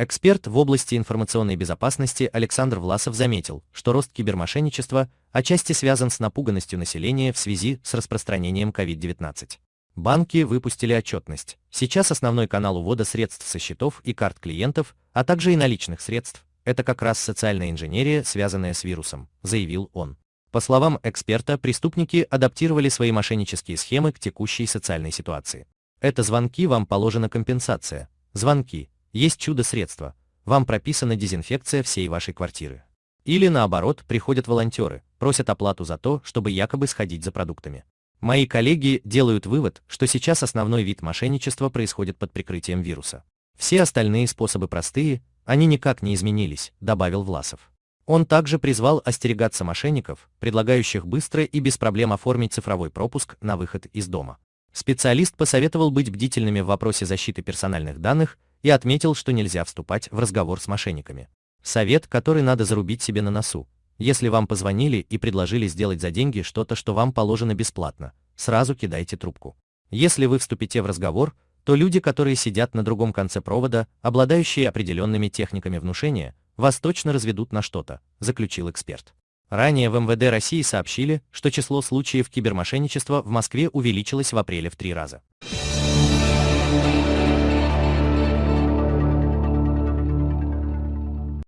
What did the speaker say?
Эксперт в области информационной безопасности Александр Власов заметил, что рост кибермошенничества отчасти связан с напуганностью населения в связи с распространением COVID-19. Банки выпустили отчетность. Сейчас основной канал увода средств со счетов и карт клиентов, а также и наличных средств, это как раз социальная инженерия, связанная с вирусом, заявил он. По словам эксперта, преступники адаптировали свои мошеннические схемы к текущей социальной ситуации. Это звонки, вам положена компенсация. Звонки, есть чудо-средство, вам прописана дезинфекция всей вашей квартиры. Или наоборот, приходят волонтеры, просят оплату за то, чтобы якобы сходить за продуктами. Мои коллеги делают вывод, что сейчас основной вид мошенничества происходит под прикрытием вируса. Все остальные способы простые, они никак не изменились, добавил Власов. Он также призвал остерегаться мошенников, предлагающих быстро и без проблем оформить цифровой пропуск на выход из дома. Специалист посоветовал быть бдительными в вопросе защиты персональных данных и отметил, что нельзя вступать в разговор с мошенниками. Совет, который надо зарубить себе на носу. Если вам позвонили и предложили сделать за деньги что-то, что вам положено бесплатно, сразу кидайте трубку. Если вы вступите в разговор, то люди, которые сидят на другом конце провода, обладающие определенными техниками внушения, вас точно разведут на что-то, заключил эксперт. Ранее в МВД России сообщили, что число случаев кибермошенничества в Москве увеличилось в апреле в три раза.